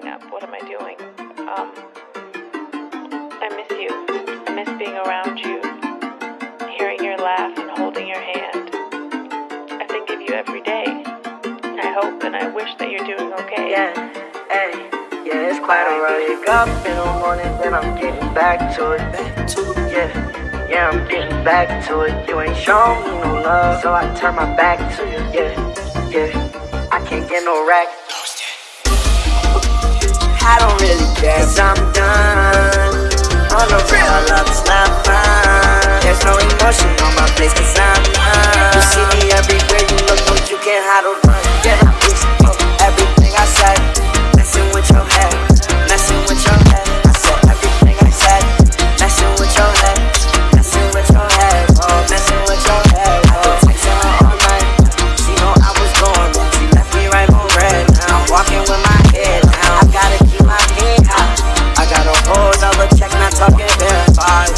hang up. What am I doing? Um, I miss you. I miss being around you, hearing your laugh and holding your hand. I think of you every day. I hope and I wish that you're doing okay. Yeah, hey, yeah, it's quite alright. Wake up in the morning, then I'm getting back to it. back to Yeah, yeah, I'm getting back to it. You ain't shown me no love, so I turn my back to you. Yeah, yeah, I can't get no rack. I don't really care, cause I'm done. On the real,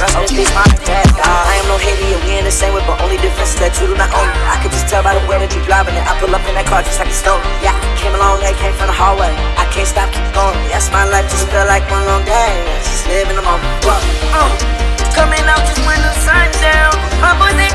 that's OG's my dad. I am no hater, we in the same way, but only difference is that you do not own me. I could just tell by the way that you're driving it. I pull up in that car just like a stone. Yeah, came along, they came from the hallway. I can't stop, keep going. Yes, my life, just feel like one long day. Just living the moment. Uh, coming out just when the sun's down. My boys ain't